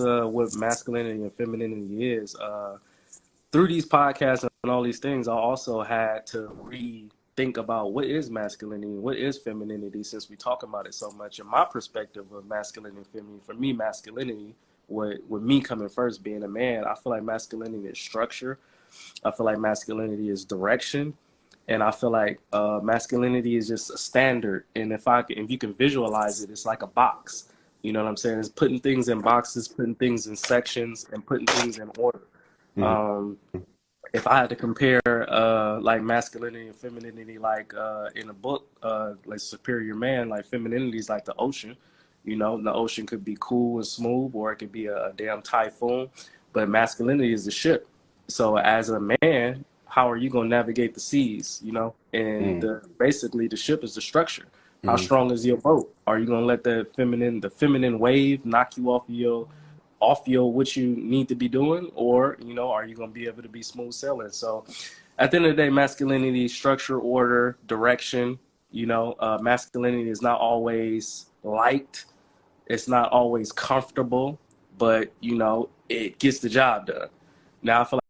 uh, what masculinity and femininity is, uh, through these podcasts and all these things, I also had to rethink about what is masculinity, what is femininity, since we talk about it so much. And my perspective of masculinity and femininity, for me, masculinity, with with me coming first, being a man, I feel like masculinity is structure. I feel like masculinity is direction and I feel like uh, masculinity is just a standard. And if I if you can visualize it, it's like a box. You know what I'm saying? It's putting things in boxes, putting things in sections, and putting things in order. Mm-hmm. Um, if I had to compare uh, like masculinity and femininity, like uh, in a book, uh, like Superior Man, like femininity is like the ocean. You know, the ocean could be cool and smooth, or it could be a, a damn typhoon. But masculinity is the ship. So as a man, how are you going to navigate the seas, you know? And mm. the, basically the ship is the structure. How mm. strong is your boat? Are you going to let the feminine, the feminine wave knock you off your, off your, what you need to be doing? Or, you know, are you going to be able to be smooth sailing? So at the end of the day, masculinity, structure, order, direction, you know, uh, masculinity is not always liked. It's not always comfortable, but you know, it gets the job done. Now I feel like